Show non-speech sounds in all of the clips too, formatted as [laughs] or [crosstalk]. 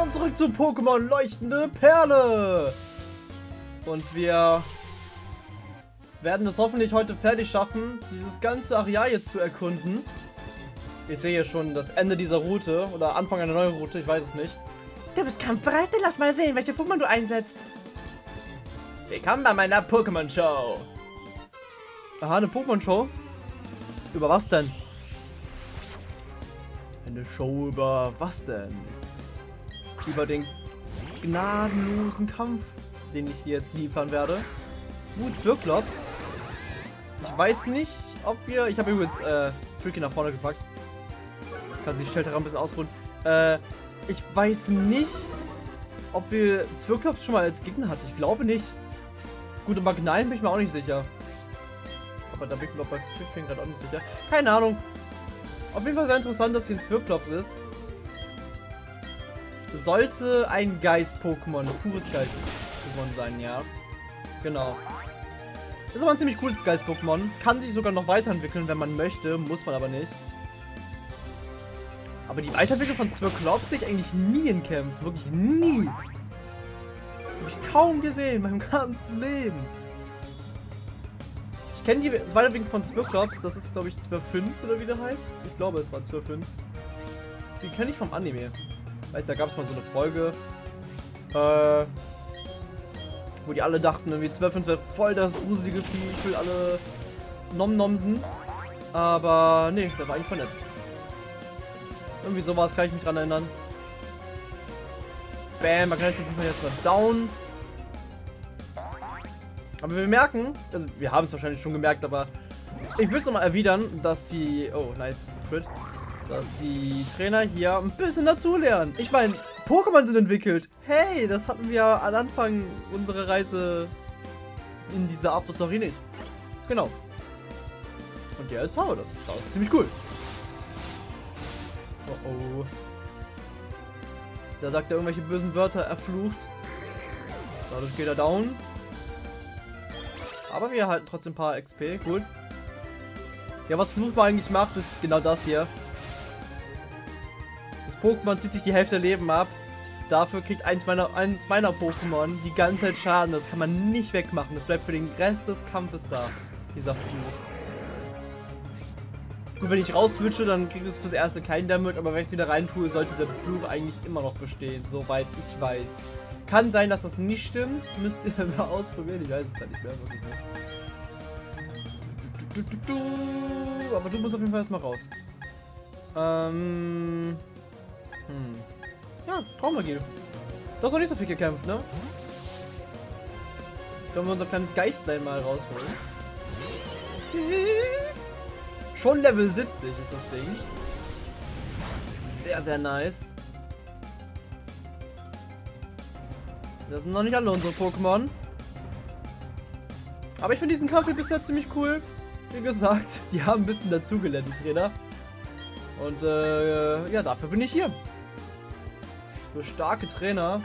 willkommen zurück zu Pokémon Leuchtende Perle. Und wir werden es hoffentlich heute fertig schaffen, dieses ganze Areal jetzt zu erkunden. Ich sehe hier schon das Ende dieser Route oder Anfang einer neuen Route, ich weiß es nicht. Du bist kampfbereit? Dann lass mal sehen, welche Pokémon du einsetzt. Willkommen bei meiner Pokémon-Show. Aha, eine Pokémon-Show? Über was denn? Eine Show über was denn? Über den gnadenlosen Kampf, den ich jetzt liefern werde. Woods Wirklops. Ich weiß nicht, ob wir... Ich habe übrigens äh, Tricky nach vorne gepackt. Kann sich Shelter ein bisschen ausruhen. Äh, ich weiß nicht, ob wir Zwirklops schon mal als Gegner hatten. Ich glaube nicht. Gut, und Magnalen bin ich mir auch nicht sicher. Aber da bin ich mir bei Pfiffing gerade auch nicht sicher. Keine Ahnung. Auf jeden Fall sehr interessant, dass hier ein Zwirklops ist. Sollte ein Geist-Pokémon, pures Geist-Pokémon sein, ja. Genau. Ist aber ein ziemlich cooles Geist-Pokémon. Kann sich sogar noch weiterentwickeln, wenn man möchte. Muss man aber nicht. Aber die Weiterentwicklung von Zwirklops sehe ich eigentlich nie in Kämpfen. Wirklich nie. Habe ich kaum gesehen in meinem [laughs] ganzen Leben. Ich kenne die Weiterentwicklung von Zwirklops. Das ist, glaube ich, 12.5 oder wie der heißt. Ich glaube, es war 12.5. Die kenne ich vom Anime. Weißt da gab es mal so eine Folge. Äh, wo die alle dachten, irgendwie 12.5 wäre voll das gruselige Vieh. Ich will alle Nom-Nomsen. Aber nee, der war eigentlich voll nett. Irgendwie sowas kann ich mich dran erinnern. Bam, man kann jetzt mal down. Aber wir merken, also wir haben es wahrscheinlich schon gemerkt, aber ich will es nochmal erwidern, dass die, oh nice, Crit, dass die Trainer hier ein bisschen dazulernen. Ich meine, Pokémon sind entwickelt. Hey, das hatten wir am Anfang unserer Reise in dieser After-Story nicht. Genau. Und jetzt haben wir das. Das ist ziemlich cool. Oh oh. Da sagt er irgendwelche bösen Wörter, er flucht. Dadurch geht er down. Aber wir halten trotzdem ein paar XP, gut. Ja, was Fluchbar eigentlich macht, ist genau das hier. Pokémon zieht sich die Hälfte Leben ab. Dafür kriegt eins meiner, eins meiner Pokémon die ganze Zeit Schaden. Das kann man nicht wegmachen. Das bleibt für den Rest des Kampfes da. Dieser Fluch. Gut, wenn ich rauswünsche, dann kriegt es fürs erste keinen Damage, aber wenn ich es wieder rein tue, sollte der Fluch eigentlich immer noch bestehen, soweit ich weiß. Kann sein, dass das nicht stimmt. Müsst ihr [laughs] mal ausprobieren. Ich weiß es gar nicht mehr. Aber du musst auf jeden Fall erstmal raus. Ähm. Hm. Ja, Traummagie. Du hast noch nicht so viel gekämpft, ne? Können wir unser kleines Geistlein mal rausholen. Schon Level 70 ist das Ding. Sehr, sehr nice. Das sind noch nicht alle unsere Pokémon. Aber ich finde diesen Kampf bisher ziemlich cool. Wie gesagt, [laughs] die haben ein bisschen dazugelernt, die Trainer. Und äh, ja, dafür bin ich hier. Für starke Trainer,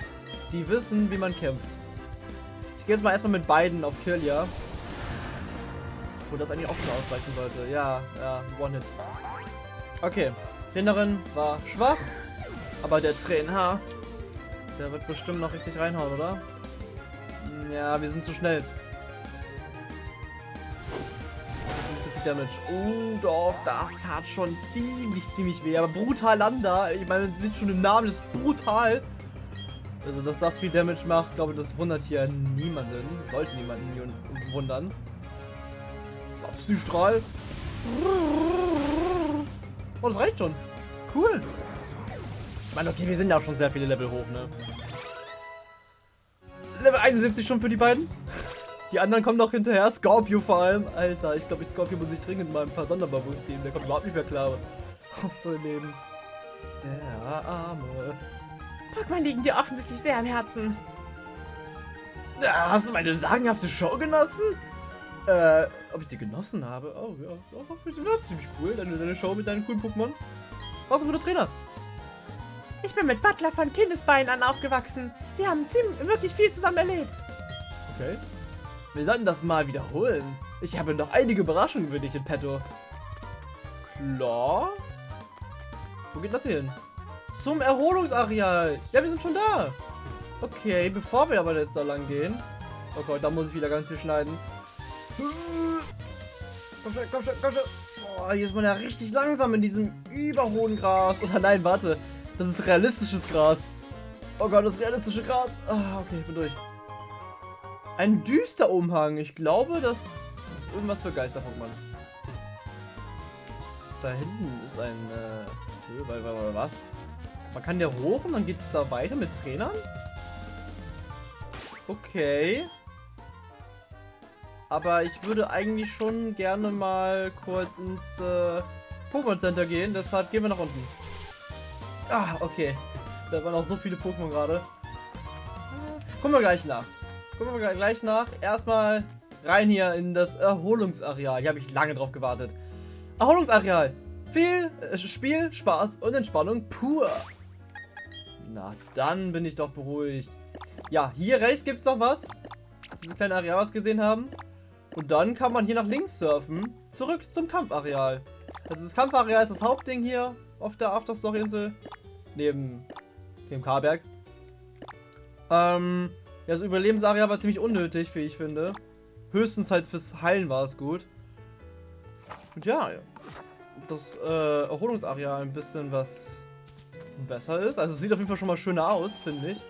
die wissen, wie man kämpft. Ich gehe jetzt mal erstmal mit beiden auf Kill, ja. Wo das eigentlich auch schon ausreichen sollte. Ja, ja, One-Hit. Okay, Trainerin war schwach, aber der Trainer, der wird bestimmt noch richtig reinhauen, oder? Ja, wir sind zu schnell. Damage. Oh, doch, das tat schon ziemlich, ziemlich weh. Aber brutal Landa, ich meine, man sieht schon im Namen, ist brutal. Also, dass das viel Damage macht, glaube ich, das wundert hier niemanden. Sollte niemanden wundern. Psystrahl. Oh, das reicht schon. Cool. Ich meine, okay, wir sind ja auch schon sehr viele Level hoch, ne? Level 71 schon für die beiden. Die anderen kommen noch hinterher. Scorpio vor allem. Alter, ich glaube, ich Scorpio muss ich dringend mal ein paar Sonderbabus geben. Der kommt überhaupt nicht mehr klar. [laughs] Oh, mein Leben. Der Arme. Pokémon liegen dir offensichtlich sehr am Herzen. Hast du meine sagenhafte Show genossen? Äh, ob ich die genossen habe? Oh, ja, das war ziemlich cool, deine, deine Show mit deinen coolen Pokémon. Du ein guter Trainer? Ich bin mit Butler von Kindesbeinen an aufgewachsen. Wir haben ziemlich, wirklich viel zusammen erlebt. Okay. Wir sollten das mal wiederholen. Ich habe noch einige Überraschungen für dich in petto. Klar. Wo geht das hier hin? zum Erholungsareal. Ja, wir sind schon da. Okay, bevor wir aber jetzt da lang gehen. Oh Gott, da muss ich wieder ganz viel schneiden. Komm schon, komm schon, komm schon. Boah, hier ist man ja richtig langsam in diesem überhohen Gras. Oder nein, warte. Das ist realistisches Gras. Oh Gott, das realistische Gras. Ah, okay, ich bin durch. Ein düster Umhang. Ich glaube, das ist irgendwas für Geister-Pokémon. Da hinten ist ein, äh, was? Man kann der hoch und dann geht es da weiter mit Trainern? Okay. Aber ich würde eigentlich schon gerne mal kurz ins äh, Pokémon Center gehen. Deshalb gehen wir nach unten. Ah, okay. Da waren auch so viele Pokémon gerade. Gucken wir gleich nach. Gucken wir gleich nach. Erstmal rein hier in das Erholungsareal. Hier habe ich lange drauf gewartet. Erholungsareal. Viel äh, Spiel, Spaß und Entspannung pur. Na, dann bin ich doch beruhigt. Ja, hier rechts gibt es noch was. Diese kleine Areal, was wir gesehen haben. Und dann kann man hier nach links surfen. Zurück zum Kampfareal. Also das Kampfareal ist das Hauptding hier auf der Afterstory-Insel. Neben dem Karberg. Ähm, ja, das Überlebensareal war ziemlich unnötig, wie ich finde. Höchstens halt fürs Heilen war es gut. Und ja, das äh, Erholungsareal ein bisschen was besser ist. Also es sieht auf jeden Fall schon mal schöner aus, finde ich.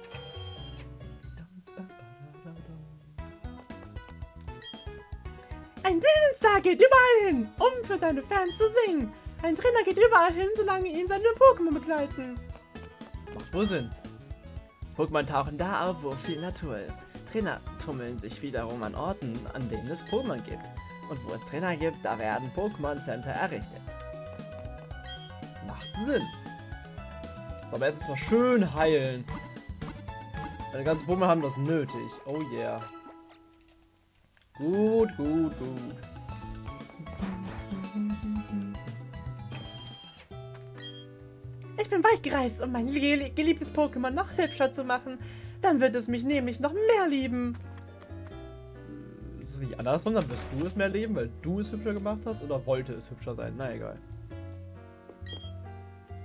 Ein Bildungsstar geht überall hin, um für seine Fans zu singen. Ein Trainer geht überall hin, solange ihn seine Pokémon begleiten. Macht wohl Sinn. Pokémon tauchen da auf, wo viel Natur ist. Trainer tummeln sich wiederum an Orten, an denen es Pokémon gibt. Und wo es Trainer gibt, da werden Pokémon Center errichtet. Macht Sinn. So, aber erst mal schön heilen. Meine ganzen Pokémon haben das nötig. Oh yeah. Gut, gut, gut. Ich bin weit gereist, um mein geliebtes Pokémon noch hübscher zu machen. Dann wird es mich nämlich noch mehr lieben. Ist es nicht andersrum? Dann wirst du es mehr lieben, weil du es hübscher gemacht hast? Oder wollte es hübscher sein? Na egal.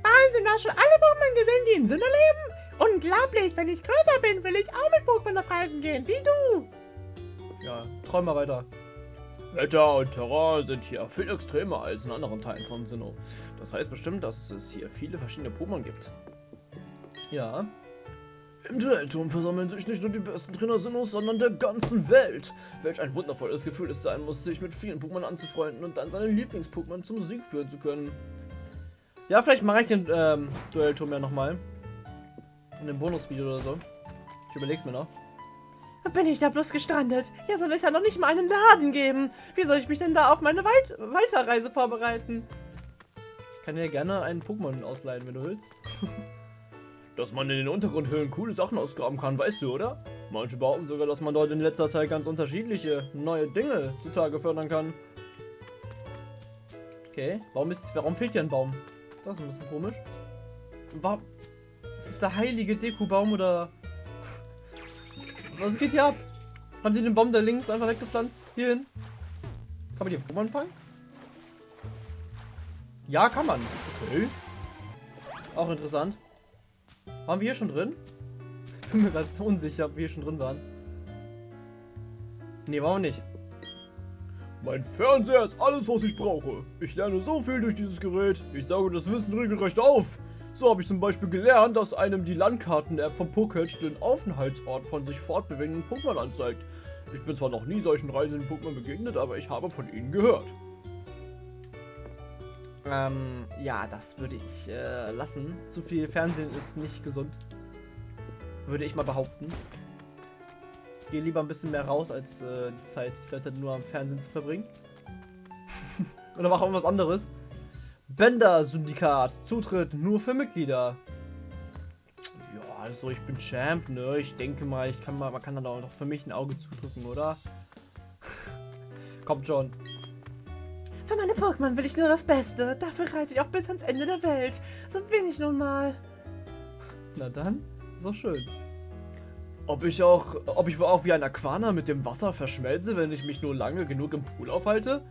Wahnsinn, du hast schon alle Pokémon gesehen, die in Sinne leben? Unglaublich, wenn ich größer bin, will ich auch mit Pokémon auf Reisen gehen, wie du. Ja, träum mal weiter. Wetter und Terrain sind hier viel extremer als in anderen Teilen von Sinnoh. Das heißt bestimmt, dass es hier viele verschiedene Pokémon gibt. Ja. Im Duellturm versammeln sich nicht nur die besten Trainer Sinnohs, sondern der ganzen Welt. Welch ein wundervolles Gefühl es sein muss, sich mit vielen Pokémon anzufreunden und dann seine Lieblings-Pokémon zum Sieg führen zu können. Ja, vielleicht mache ich den ähm, Duellturm ja nochmal. In einem Bonusvideo oder so. Ich überleg's mir noch. Bin ich da bloß gestrandet? Hier soll es ja noch nicht mal einen Laden geben. Wie soll ich mich denn da auf meine Weit Weiterreise vorbereiten? Ich kann dir gerne einen Pokémon ausleihen, wenn du willst. [laughs] dass man in den Untergrundhöhlen coole Sachen ausgraben kann, weißt du, oder? Manche behaupten sogar, dass man dort in letzter Zeit ganz unterschiedliche neue Dinge zutage fördern kann. Okay, warum, ist, warum fehlt hier ein Baum? Das ist ein bisschen komisch. Warum? Ist das der heilige Dekubaum oder was geht hier ab? Haben die den Baum da links einfach weggepflanzt? Hierhin? Kann man die Pokémon fangen? Ja, kann man. Okay. Auch interessant. Waren wir hier schon drin? Ich [laughs] bin mir gerade unsicher, ob wir hier schon drin waren. Ne, wir nicht. Mein Fernseher ist alles, was ich brauche. Ich lerne so viel durch dieses Gerät. Ich sauge das Wissen regelrecht auf. So habe ich zum Beispiel gelernt, dass einem die Landkarten-App von Poketch den Aufenthaltsort von sich fortbewegenden Pokémon anzeigt. Ich bin zwar noch nie solchen reisenden Pokémon begegnet, aber ich habe von ihnen gehört. Ähm, ja, das würde ich äh, lassen. Zu viel Fernsehen ist nicht gesund. Würde ich mal behaupten. Gehe lieber ein bisschen mehr raus, als äh, die Zeit die ganze Zeit nur am Fernsehen zu verbringen. [laughs] Oder mach irgendwas anderes. Bender-Syndikat. Zutritt nur für Mitglieder. Ja, also ich bin Champ, ne? Ich denke mal, ich kann mal, man kann dann auch noch für mich ein Auge zudrücken, oder? Kommt schon. Für meine Pokémon will ich nur das Beste. Dafür reise ich auch bis ans Ende der Welt. So bin ich nun mal. Na dann, ist auch schön. Ob ich auch, ob ich auch wie ein Aquana mit dem Wasser verschmelze, wenn ich mich nur lange genug im Pool aufhalte?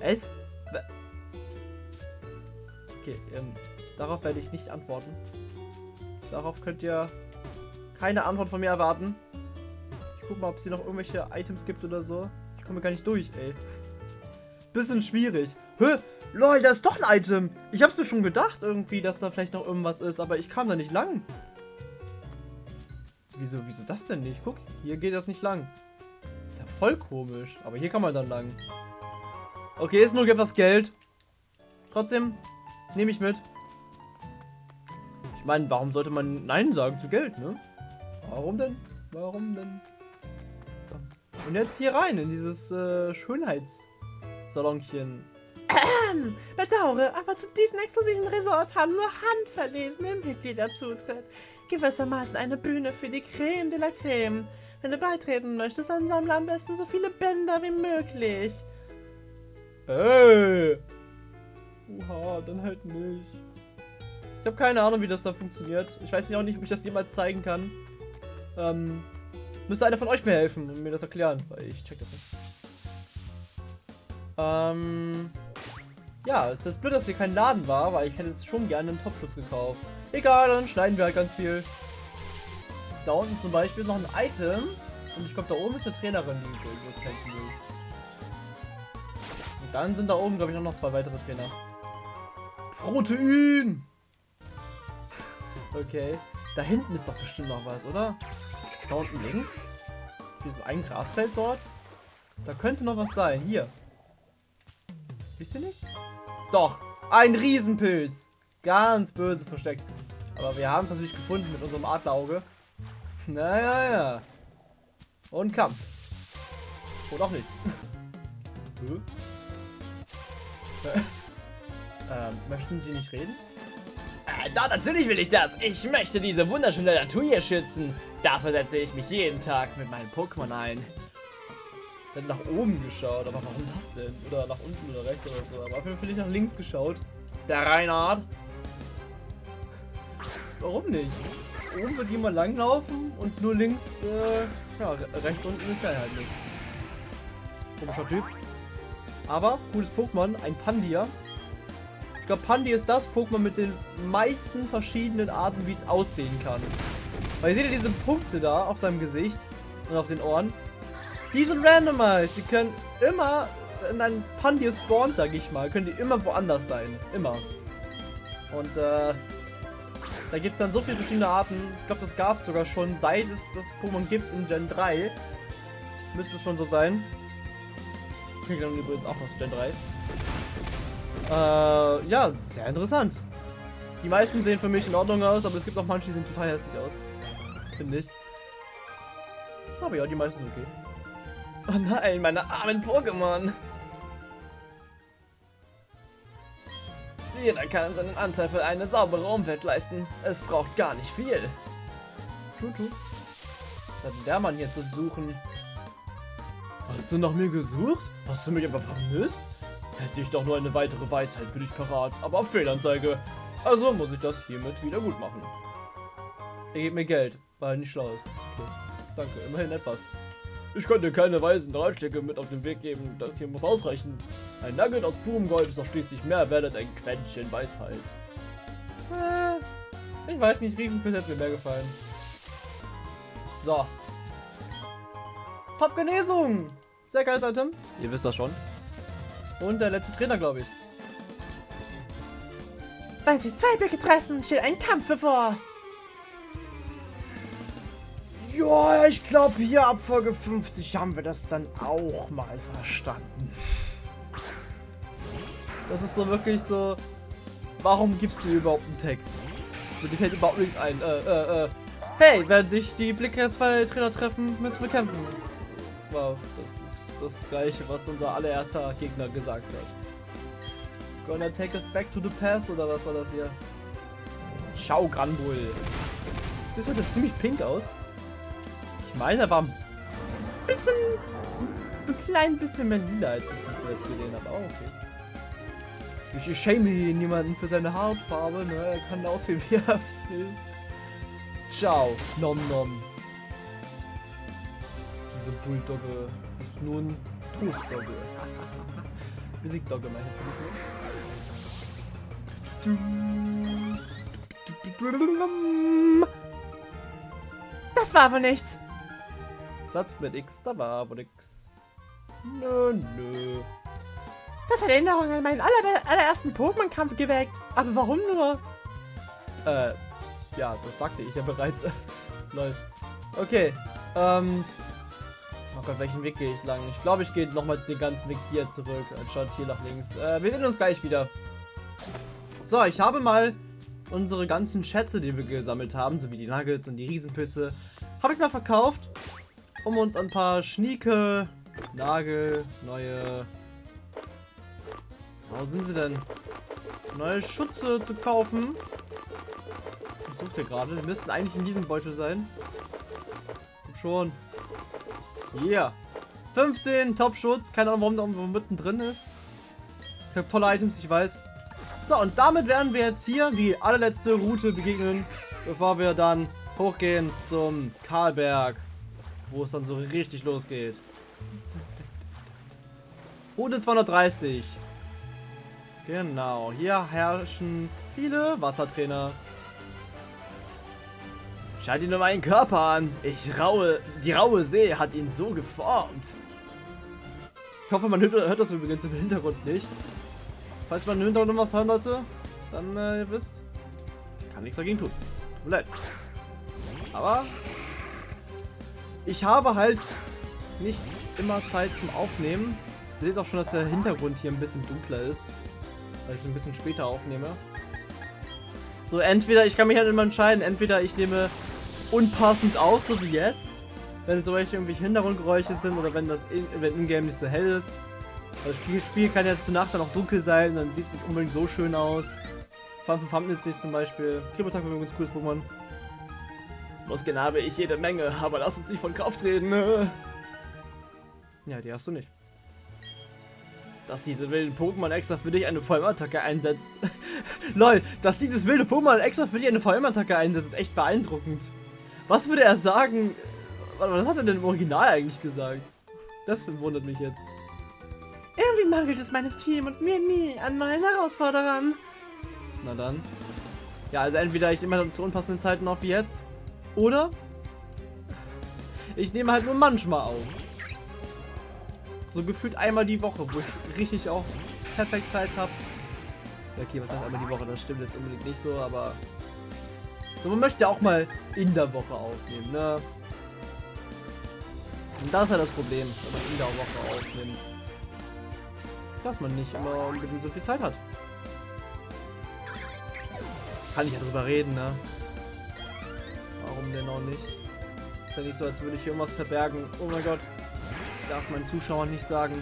Es? Okay, ähm, Darauf werde ich nicht antworten. Darauf könnt ihr keine Antwort von mir erwarten. Ich guck mal, ob es hier noch irgendwelche Items gibt oder so. Ich komme gar nicht durch, ey. Bisschen schwierig. Hä? Lol, da ist doch ein Item. Ich hab's mir schon gedacht irgendwie, dass da vielleicht noch irgendwas ist, aber ich kam da nicht lang. Wieso, wieso das denn nicht? Guck, hier geht das nicht lang. Ist ja voll komisch. Aber hier kann man dann lang. Okay, ist nur etwas Geld. Trotzdem nehme ich mit. Ich meine, warum sollte man Nein sagen zu Geld, ne? Warum denn? Warum denn? Und jetzt hier rein in dieses äh, Schönheitssalonchen. [coughs] Bedauere, aber zu diesem exklusiven Resort haben nur handverlesene Mitglieder Zutritt. Gewissermaßen eine Bühne für die Creme de la Creme. Wenn du beitreten möchtest, dann sammle am besten so viele Bänder wie möglich. Ey! Oha, dann halt nicht. Ich habe keine Ahnung, wie das da funktioniert. Ich weiß auch nicht, ob ich das jemals zeigen kann. Ähm, müsste einer von euch mir helfen und mir das erklären, weil ich check das nicht. Ähm, ja, das ist blöd, dass hier kein Laden war, weil ich hätte jetzt schon gerne einen Topschutz gekauft. Egal, dann schneiden wir halt ganz viel. Da unten zum Beispiel ist noch ein Item. Und ich glaube, da oben ist eine Trainerin, die ich irgendwas kämpfen will. Und dann sind da oben, glaube ich, auch noch zwei weitere Trainer. Protein! okay. Da hinten ist doch bestimmt noch was, oder? Da unten links? Hier ist ein Grasfeld dort. Da könnte noch was sein. Hier. Wisst ihr nichts? Doch. Ein Riesenpilz. Ganz böse versteckt. Aber wir haben es natürlich gefunden mit unserem Adlerauge. Naja, ja. Und Kampf. Oder auch nicht. [laughs] ähm, möchten Sie nicht reden? Äh, da, natürlich will ich das. Ich möchte diese wunderschöne Natur hier schützen. Dafür setze ich mich jeden Tag mit meinen Pokémon ein. Ich hätte nach oben geschaut, aber warum das denn? Oder nach unten oder rechts oder so. Aber Fall nicht nach links geschaut. Der Reinhard. Warum nicht? Oben wird jemand langlaufen und nur links, äh, ja, rechts unten ist ja halt nichts. Komischer Typ. Aber, cooles Pokémon, ein Pandia. Ich glaube, Pandi ist das Pokémon mit den meisten verschiedenen Arten, wie es aussehen kann. Weil ihr seht ja diese Punkte da auf seinem Gesicht und auf den Ohren. Die sind randomized. Die können immer in einem Pandia spawn, sag ich mal, können die immer woanders sein. Immer. Und äh, da gibt es dann so viele verschiedene Arten. Ich glaube, das gab es sogar schon, seit es das Pokémon gibt in Gen 3. Müsste schon so sein. Kriegt dann übrigens auch noch Gen 3. Äh, ja, sehr interessant. Die meisten sehen für mich in Ordnung aus, aber es gibt auch manche, die sehen total hässlich aus. Finde ich. Aber ja, die meisten sind okay. Oh nein, meine armen Pokémon. Jeder kann seinen Anteil für eine saubere Umwelt leisten. Es braucht gar nicht viel. True. Was hat denn der Mann jetzt zu suchen? Hast du nach mir gesucht? Hast du mich einfach vermisst? Hätte ich doch nur eine weitere Weisheit für dich parat, aber auf Fehlanzeige. Also muss ich das hiermit wieder gut machen. Er gibt mir Geld, weil er nicht schlau ist. Okay. Danke, immerhin etwas. Ich kann dir keine weisen Ratschläge mit auf den Weg geben. Das hier muss ausreichen. Ein Nugget aus purem Gold ist doch schließlich mehr wert als ein Quäntchen Weisheit. Äh, ich weiß nicht, Riesenpilz hätte mir mehr gefallen. So. Top-Genesung! Sehr geiles Item. Ihr wisst das schon. Und der letzte Trainer, glaube ich. Weil sich zwei Blicke treffen, steht ein Kampf bevor. Ja, ich glaube hier ab Folge 50 haben wir das dann auch mal verstanden. Das ist so wirklich so, warum gibst du überhaupt einen Text? So, dir fällt überhaupt nichts ein. Äh, äh, äh. Hey, wenn sich die Blicke zwei Trainer treffen, müssen wir kämpfen. Wow, das ist das gleiche, was unser allererster Gegner gesagt hat. Gonna take us back to the past oder was soll das hier? Ciao, Granbull. Sieht heute ziemlich pink aus. Ich meine, er war ein bisschen, ein klein bisschen mehr lila, als ich das jetzt gesehen habe. Oh, okay. Ich, schäme hier niemanden für seine Hautfarbe, ne? Er kann aussehen, [laughs] wie er will. Ciao, nom nom. Diese Bulldogge ist nun Toddogge. Besiegt [laughs] Dogge, meine ich. Das war wohl nichts. Satz mit X, da war aber nix. Nö, nö. Das hat Erinnerungen an meinen aller allerersten Pokémon-Kampf geweckt. Aber warum nur? Äh, ja, das sagte ich ja bereits. [laughs] Lol. Okay, ähm. Oh Gott, welchen Weg gehe ich lang? Ich glaube, ich gehe nochmal den ganzen Weg hier zurück, anstatt hier nach links. Äh, wir sehen uns gleich wieder. So, ich habe mal unsere ganzen Schätze, die wir gesammelt haben, sowie die Nuggets und die Riesenpilze, habe ich mal verkauft, um uns ein paar Schnieke, Nagel, neue... Wo sind sie denn? Neue Schutze zu kaufen. Ich suche hier gerade. Die müssten eigentlich in diesem Beutel sein. Und schon. Yeah. 15 Top-Schutz. Keine Ahnung, warum da irgendwo mittendrin ist. Ich habe tolle Items, ich weiß. So, und damit werden wir jetzt hier die allerletzte Route begegnen, bevor wir dann hochgehen zum Karlberg, wo es dann so richtig losgeht. Route 230. Genau, hier herrschen viele Wassertrainer. Schalt ihn nur meinen Körper an. Ich raue, die raue See hat ihn so geformt. Ich hoffe, man hört, das übrigens im Hintergrund nicht. Falls man im Hintergrund was hören Leute, dann äh, ihr wisst, kann nichts dagegen tun. Tut leid. Aber ich habe halt nicht immer Zeit zum Aufnehmen. Ihr seht auch schon, dass der Hintergrund hier ein bisschen dunkler ist, weil ich es ein bisschen später aufnehme. So, entweder, ich kann mich halt immer entscheiden, entweder ich nehme unpassend auf, so wie jetzt, wenn zum Beispiel irgendwelche Hintergrundgeräusche sind oder wenn das in, wenn in-game nicht so hell ist. Das Spiel, Spiel kann ja zur Nacht dann auch dunkel sein, dann sieht es nicht unbedingt so schön aus. Allem für Thumbnails nicht zum Beispiel. Kribotak war übrigens cooles Pokémon. Muskeln habe ich jede Menge, aber lass uns nicht von Kraft reden. Ja, die hast du nicht. Dass diese wilden Pokémon extra für dich eine Vollmattacke einsetzt. [laughs] Lol, dass dieses wilde Pokémon extra für dich eine Vollmattacke einsetzt, ist echt beeindruckend. Was würde er sagen? Warte, Was hat er denn im Original eigentlich gesagt? Das verwundert mich jetzt. Irgendwie mangelt es meinem Team und mir nie an neuen Herausforderern. Na dann. Ja, also entweder ich nehme halt zu unpassenden Zeiten auf wie jetzt. Oder ich nehme halt nur manchmal auf. So gefühlt einmal die Woche, wo ich richtig auch perfekt Zeit habe. Okay, was heißt einmal die Woche? Das stimmt jetzt unbedingt nicht so, aber... So, man möchte auch mal in der Woche aufnehmen, ne? Und das ist ja das Problem, wenn man in der Woche aufnimmt. Dass man nicht immer unbedingt so viel Zeit hat. Kann ich ja drüber reden, ne? Warum denn auch nicht? Ist ja nicht so, als würde ich hier irgendwas verbergen. Oh mein Gott. Darf meinen Zuschauern nicht sagen,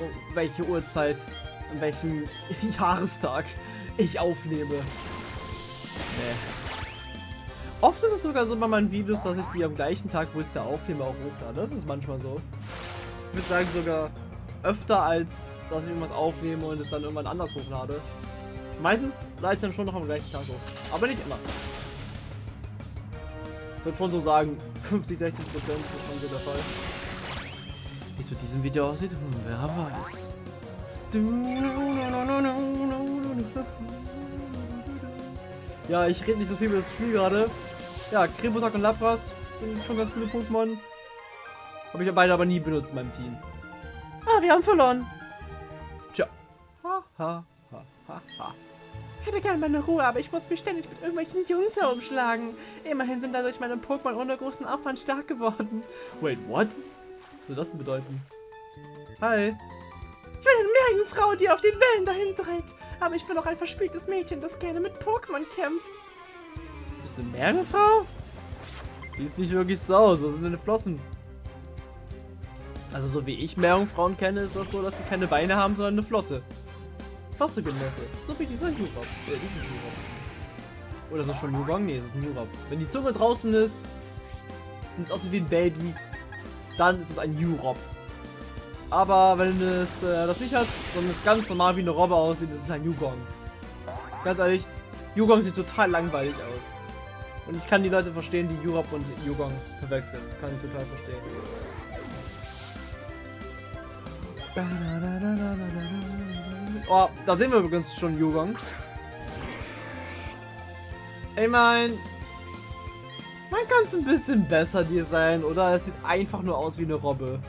oh, welche Uhrzeit, an welchem [laughs] Jahrestag ich aufnehme. Nee. Oft ist es sogar so bei meinen Videos, dass ich die am gleichen Tag, wo ich es ja aufnehme, auch hochlade. Das ist manchmal so. Ich würde sagen sogar öfter, als dass ich irgendwas aufnehme und es dann irgendwann anders hochlade. Meistens lade ich dann schon noch am gleichen Tag hoch. Aber nicht immer. Ich würde schon so sagen, [laughs] 50, 60 Prozent ist schon so der Fall. Wie es mit diesem Video aussieht, wer weiß. [laughs] Ja, ich rede nicht so viel über das Spiel gerade. Ja, Krebotak und Lapras sind schon ganz coole Pokémon. Habe ich ja beide aber nie benutzt in meinem Team. Ah, wir haben verloren. Tja. Ha, ha, ha, ha, ha. Ich hätte gerne meine Ruhe, aber ich muss mich ständig mit irgendwelchen Jungs herumschlagen. Immerhin sind dadurch meine Pokémon ohne großen Aufwand stark geworden. Wait, what? Was soll das denn bedeuten? Hi. Ich bin eine Meerjungfrau, die auf den Wellen dahin treibt. Aber ich bin auch ein verspieltes Mädchen, das gerne mit Pokémon kämpft. Bist du eine Meerjungfrau? Siehst nicht wirklich so aus. So sind deine Flossen. Also so wie ich Meerjungfrauen kenne, ist das so, dass sie keine Beine haben, sondern eine Flosse. Flosse Genosse. So wie dieser Jurab. Ja, dieses Jurab. Oder ist das schon Jurong? Nee, es ist ein Jurab. Wenn die Zunge draußen ist und es aussieht wie ein Baby, dann ist es ein Jurab. Aber wenn es äh, das nicht hat, sondern es ganz normal wie eine Robbe aussieht, ist es ein Yugong. Ganz ehrlich, Yugong sieht total langweilig aus. Und ich kann die Leute verstehen, die Jurab und Yugong verwechseln. Kann ich total verstehen. Oh, da sehen wir übrigens schon Yugong. Ich mein, man kann es ein bisschen besser designen, oder? Es sieht einfach nur aus wie eine Robbe.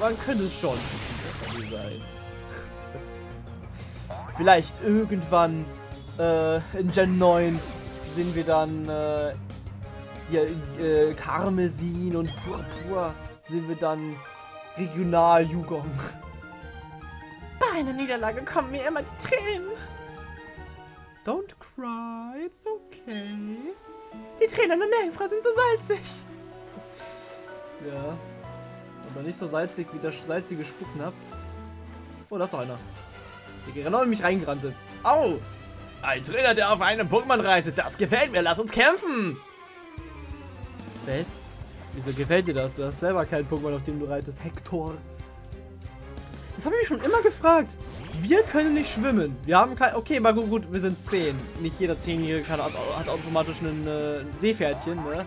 Man könnte es schon ein bisschen besser designen. [laughs] Vielleicht irgendwann äh, in Gen 9 sehen wir dann äh, hier, äh, Karmesin und Purpur sehen wir dann Regional Yugong. Bei einer Niederlage kommen mir immer die Tränen. Don't cry, it's okay. Die Tränen in Mehlfrau sind so salzig. Ja. Aber nicht so salzig wie der salzige Spucknapf. Oh, da ist noch einer. Der genau in mich reingerannt ist. Au! Ein Trainer, der auf einem Pokémon reitet. Das gefällt mir. Lass uns kämpfen. Was? Wieso gefällt dir das? Du hast selber keinen Pokémon, auf dem du reitest. Hector. Das habe ich mich schon immer gefragt. Wir können nicht schwimmen. Wir haben kein... Okay, mal gut, gut, wir sind 10. Nicht jeder 10-Jährige hat, hat automatisch ein äh, Seepferdchen, ne?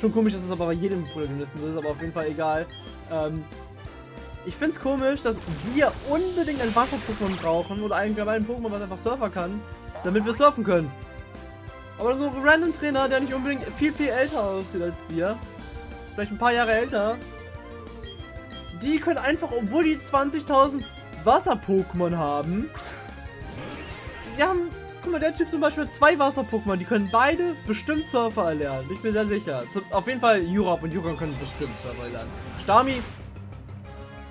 Schon komisch, dass es aber bei jedem Protagonisten so ist, aber auf jeden Fall egal. Ähm, ich finde es komisch, dass wir unbedingt ein Wasser-Pokémon brauchen oder allgemein ein Pokémon, was einfach Surfer kann, damit wir surfen können. Aber so ein random Trainer, der nicht unbedingt viel, viel älter aussieht als wir, vielleicht ein paar Jahre älter, die können einfach, obwohl die 20.000 Wasser-Pokémon haben, die haben, guck mal, der Typ zum Beispiel hat zwei Wasser-Pokémon, die können beide bestimmt Surfer erlernen. Ich bin sehr sicher. Auf jeden Fall Jurop und Juron können bestimmt Surfer erlernen. Stami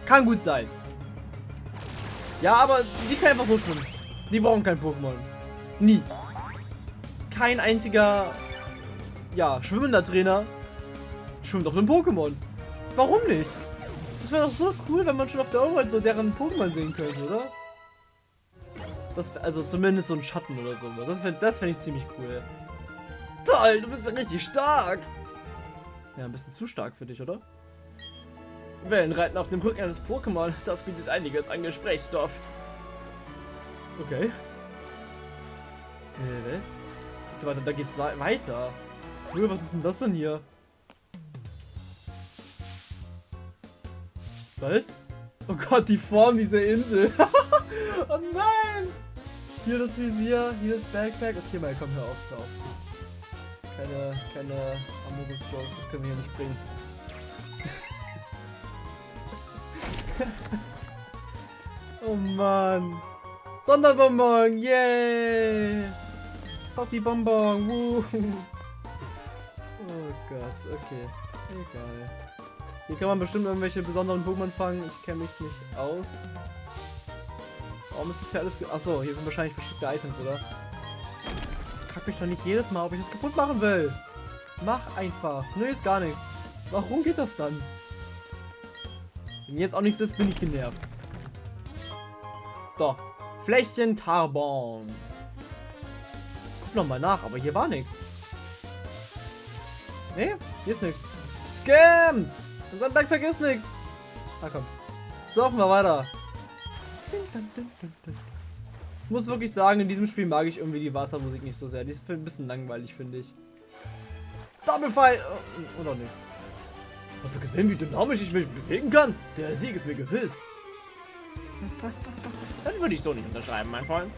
kann gut sein. Ja, aber die können einfach so schwimmen. Die brauchen kein Pokémon. Nie. Kein einziger, ja, schwimmender Trainer schwimmt auf einem Pokémon. Warum nicht? Das wäre doch so cool, wenn man schon auf der Overworld so deren Pokémon sehen könnte, oder? Das, also zumindest so ein Schatten oder so. Das fände das fänd ich ziemlich cool. Toll, du bist ja richtig stark. Ja, ein bisschen zu stark für dich, oder? Wellenreiten auf dem Rücken eines Pokémon, das bietet einiges an Gesprächsstoff. Okay. Äh, was? Okay, warte, da geht's weiter. Cool, was ist denn das denn hier? Was? Oh Gott, die Form dieser Insel. [laughs] oh nein! Hier das Visier, hier das Backpack. Okay, mal komm, hör auf, hör auf. Keine, keine Amogus-Jokes, das können wir hier nicht bringen. [laughs] oh Mann. Sonderbonbon, yay! Sassy Bonbon, woo! Oh Gott, okay. Egal. Hier kann man bestimmt irgendwelche besonderen Pokémon fangen. Ich kenne mich nicht aus. Warum ist das hier alles... Achso, hier sind wahrscheinlich verschiedene Items, oder? Ich frag mich doch nicht jedes Mal, ob ich das kaputt machen will. Mach einfach. Nö, ist gar nichts. Warum geht das dann? Wenn jetzt auch nichts ist, bin ich genervt. Doch. Flächen Tarbon. Guck nochmal nach, aber hier war nichts. Nee, hier ist nichts. Scam! Unser Backpack ist nichts. Na komm. Surfen wir weiter. Ich muss wirklich sagen, in diesem Spiel mag ich irgendwie die Wassermusik nicht so sehr. Die ist ein bisschen langweilig, finde ich. Double Fire! Oh, oder nicht? Hast du gesehen, wie dynamisch ich mich bewegen kann? Der Sieg ist mir gewiss. [laughs] Dann würde ich so nicht unterschreiben, mein Freund.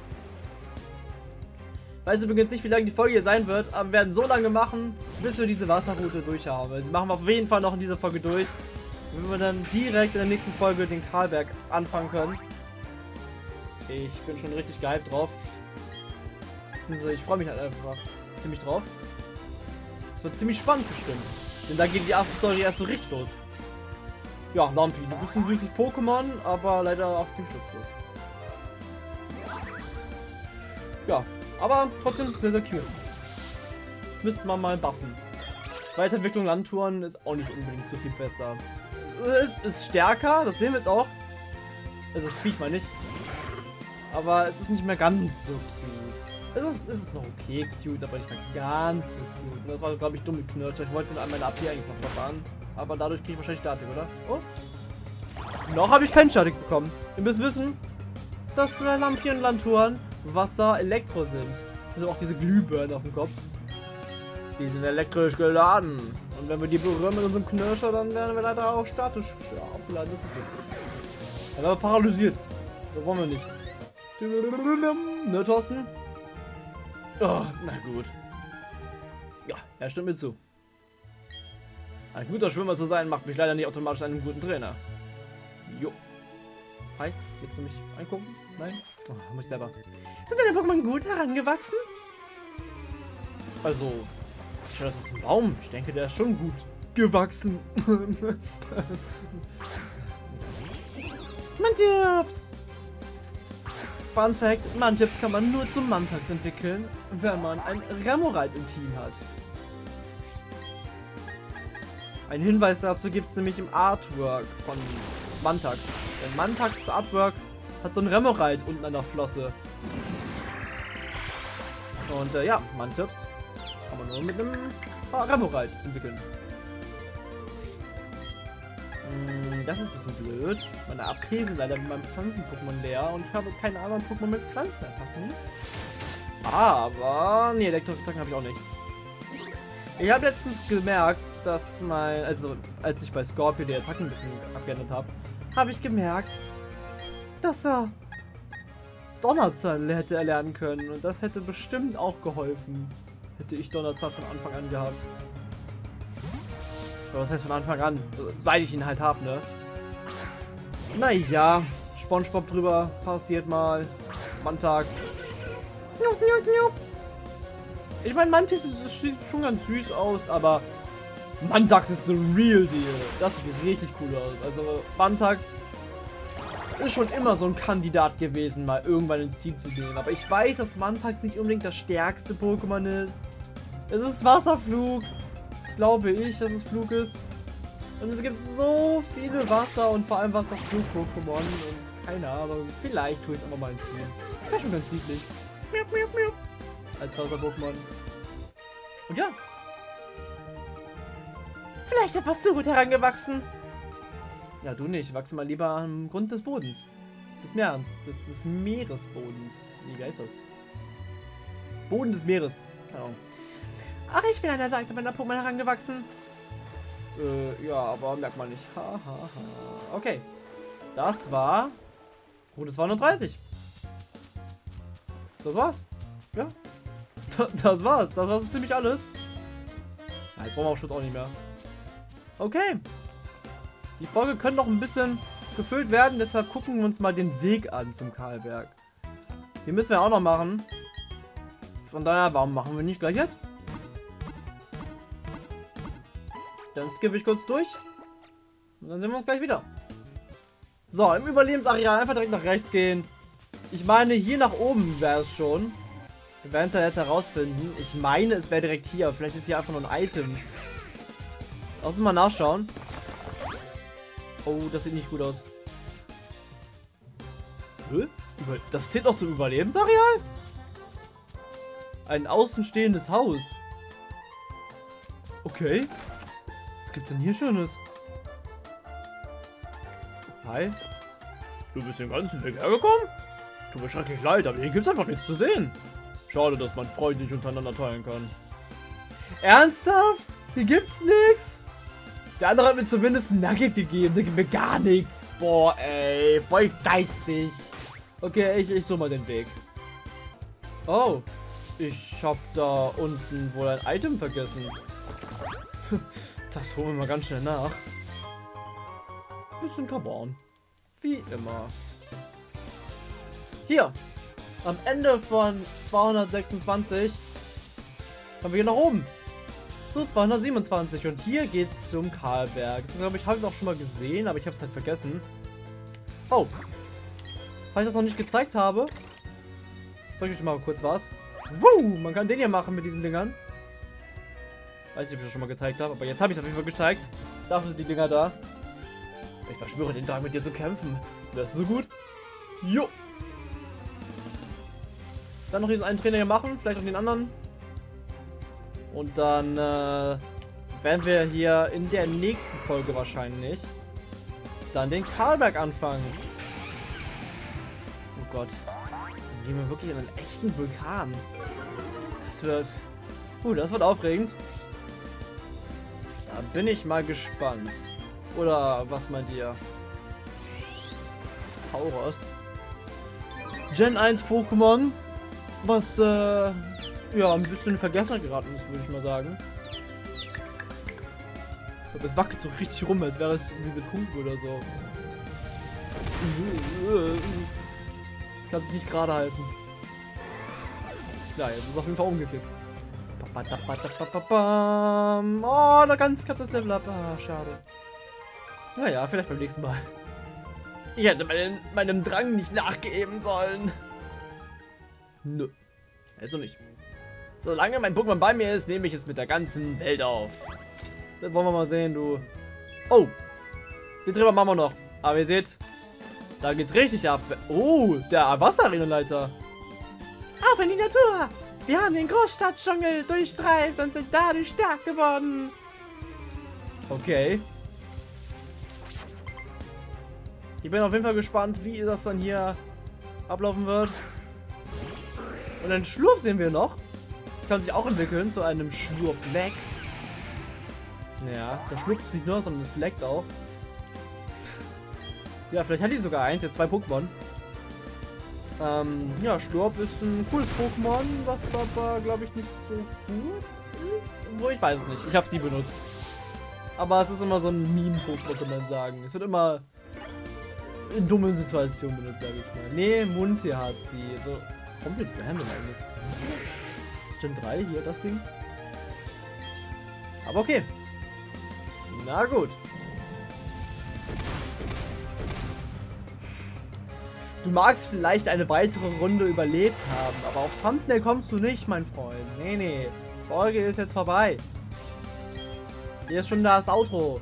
Weiß übrigens nicht, wie lange die Folge hier sein wird, aber wir werden so lange machen, bis wir diese Wasserroute durch haben. Also machen wir auf jeden Fall noch in dieser Folge durch. Wenn wir dann direkt in der nächsten Folge den Karlberg anfangen können. Ich bin schon richtig gehypt drauf. Ich freue mich halt einfach ziemlich drauf. Es wird ziemlich spannend bestimmt. Denn da geht die After-Story erst so richtig los. Ja, Lampi, du bist ein süßes Pokémon, aber leider auch ziemlich nutzlos. Ja, aber trotzdem sehr, sehr cute. Müsste man mal buffen. Weiterentwicklung Landtouren ist auch nicht unbedingt so viel besser. Es ist, ist stärker, das sehen wir jetzt auch. Also das Viech mal nicht. Aber es ist nicht mehr ganz so cute. Es ist, es ist noch okay cute, aber nicht mehr ganz so cute. Und das war, glaube ich, dumme Knirscher. Ich wollte an meine AP eigentlich noch verfahren. Aber dadurch kriege ich wahrscheinlich Statik, oder? Oh. Noch habe ich keinen Statik bekommen. Ihr müsst wissen, dass äh, Lampion und Lanturen Wasser Elektro sind. Das sind auch diese Glühbirnen auf dem Kopf. Die sind elektrisch geladen. Und wenn wir die berühren mit unserem Knirscher, dann werden wir leider auch statisch aufgeladen. Das ist okay. Dann werden wir paralysiert. Das wollen wir nicht. Ne, Thorsten? Oh, na gut. Ja, er stimmt mir zu. Ein guter Schwimmer zu sein, macht mich leider nicht automatisch einen guten Trainer. Jo. Hi, willst du mich angucken? Nein? Oh, muss ich selber. Sind deine Pokémon gut herangewachsen? Also, das ist ein Baum. Ich denke, der ist schon gut gewachsen. [laughs] Mantips! Fun Fact, Mantips kann man nur zum Mantax entwickeln, wenn man ein Remoraid im Team hat. Ein Hinweis dazu gibt es nämlich im Artwork von Mantax. Denn Mantax Artwork hat so ein Remoraid unten an der Flosse. Und äh, ja, Mantips kann man nur mit einem Remoraid entwickeln. Hm, Das ist ein bisschen blöd. Meine sind leider mit meinem Pflanzen-Pokémon leer und ich habe keine anderen Pokémon mit Pflanzenattacken. Aber, nee, Elektroattacken habe ich auch nicht. Ich habe letztens gemerkt, dass mein, also als ich bei Scorpio die Attacken ein bisschen abgeändert habe, habe ich gemerkt, dass er Donnerzahn hätte erlernen können und das hätte bestimmt auch geholfen. Hätte ich Donnerzahn von Anfang an gehabt. Was heißt von Anfang an? Seit ich ihn halt hab, ne? Naja, Spongebob drüber passiert mal. Jupp. Ich meine, Mantis sieht schon ganz süß aus, aber Mantax ist the real deal. Das sieht richtig cool aus. Also Mantax ist schon immer so ein Kandidat gewesen, mal irgendwann ins Team zu gehen. Aber ich weiß, dass Mantax nicht unbedingt das stärkste Pokémon ist. Es ist Wasserflug. Glaube ich, dass es Flug ist. Und es gibt so viele Wasser- und vor allem Wasserflug-Pokémon. Und keine Ahnung, vielleicht tue ich es einfach mal im Team. Wäre schon ganz niedlich. Als Wasser-Pokémon. Und ja, Vielleicht etwas zu gut herangewachsen. Ja, du nicht. Wachse mal lieber am Grund des Bodens. Des Meeres. Des, des Meeresbodens. Wie heißt das? Boden des Meeres. Keine Ahnung. Ach, ich bin an der Seite meiner Pokémon herangewachsen. Äh, ja, aber merkt man nicht. Ha, ha, ha. Okay. Das war... Route 230. Das war's. Ja. Das war's. Das war so ziemlich alles. Ja, jetzt brauchen wir auch Schutz auch nicht mehr. Okay. Die Folge könnte noch ein bisschen gefüllt werden, deshalb gucken wir uns mal den Weg an zum Karlberg. Den müssen wir auch noch machen. Von daher, warum machen wir nicht gleich jetzt? Dann skippe ich kurz durch. Und dann sehen wir uns gleich wieder. So, im Überlebensareal einfach direkt nach rechts gehen. Ich meine, hier nach oben wäre es schon. Wir werden es jetzt herausfinden. Ich meine, es wäre direkt hier. Vielleicht ist hier einfach nur ein Item. Lass uns mal nachschauen. Oh, das sieht nicht gut aus. Das zählt auch zum Überlebensareal? Ein außenstehendes Haus. Okay. Was gibt's denn hier Schönes? Hi. Du bist den ganzen Weg hergekommen? Tut mir schrecklich leid, aber hier gibt's einfach nichts zu sehen. Schade, dass man Freunde nicht untereinander teilen kann. Ernsthaft? Hier gibt's nichts? Der andere hat mir zumindest ein Nugget gegeben, der gibt mir gar nichts. Boah, ey, voll geizig. Okay, ich, ich suche mal den Weg. Oh, ich hab da unten wohl ein Item vergessen. [laughs] Das holen wir mal ganz schnell nach. Bisschen Carbon. Wie immer. Hier. Am Ende von 226 kommen wir hier nach oben. Zu 227. Und hier geht's zum Karlberg. Das glaube ich, habe ich auch schon mal gesehen, aber ich habe es halt vergessen. Oh. Falls ich das noch nicht gezeigt habe, zeige ich euch mal kurz was. Woo, man kann den hier machen mit diesen Dingern. Weiß nicht, ob ich das schon mal gezeigt habe, aber jetzt habe ich es auf jeden Fall gezeigt. Dafür sind die Dinger da. Ich verspüre den Drang, mit dir zu kämpfen. Das ist so gut. Jo. Dann noch diesen einen Trainer hier machen, vielleicht auch den anderen. Und dann äh, werden wir hier in der nächsten Folge wahrscheinlich dann den Karlberg anfangen. Oh Gott. Dann gehen wir wirklich in einen echten Vulkan. Das wird... Uh, das wird aufregend. Da bin ich mal gespannt. Oder was meint ihr? Tauros. Gen 1 Pokémon. Was, äh, ja, ein bisschen in Vergessenheit geraten ist, würde ich mal sagen. Ich glaube, es wackelt so richtig rum, als wäre es irgendwie betrunken oder so. Kann sich nicht gerade halten. Ja, jetzt ist es auf jeden Fall umgekippt. Oh, da ganz knapp das Level ab. Ah, schade. Naja, vielleicht beim nächsten Mal. Ich hätte meinen, meinem Drang nicht nachgeben sollen. Nö. Also nicht. Solange mein Pokémon bei mir ist, nehme ich es mit der ganzen Welt auf. Das wollen wir mal sehen, du. Oh. Den Treffer machen wir noch. Aber ihr seht, da geht's richtig ab. Oh, der Wasserarena-Leiter. Auf in die Natur! Wir haben den Großstadtdschungel durchstreift und sind dadurch stark geworden. Okay. Ich bin auf jeden Fall gespannt, wie das dann hier ablaufen wird. Und einen Schlurp sehen wir noch. Das kann sich auch entwickeln zu einem Schlurp-Lag. Ja, der Schlurp ist nicht nur, sondern es leckt auch. Ja, vielleicht hat die sogar eins, jetzt zwei Pokémon. Ähm, ja, Schlurp ist ein cooles Pokémon, was aber, glaube ich, nicht so gut ist. Wo ich weiß es nicht. Ich habe sie benutzt. Aber es ist immer so ein Meme-Pokémon, kann man sagen. Es wird immer in dummen Situationen benutzt, sage ich mal. Nee, Munti hat sie. So komplett random eigentlich. Stimmt 3, hier das Ding. Aber okay. Na gut. Du magst vielleicht eine weitere Runde überlebt haben, aber aufs Thumbnail kommst du nicht, mein Freund. Nee, nee. Folge ist jetzt vorbei. Hier ist schon das Outro.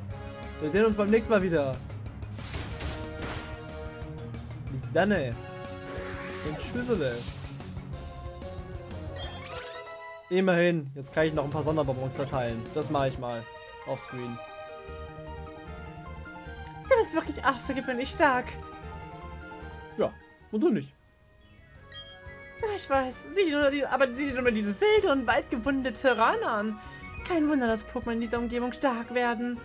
Wir sehen uns beim nächsten Mal wieder. Bis dann. Und tschüssele. Immerhin. Jetzt kann ich noch ein paar Sonderbonbons verteilen. Das mache ich mal. Offscreen. Du bist wirklich außergewöhnlich stark. Und du nicht. Ja, ich weiß. Sieh dir die, aber sieh dir nur diese wilde und weit gewundene Terrain an. Kein Wunder, dass Pokémon in dieser Umgebung stark werden.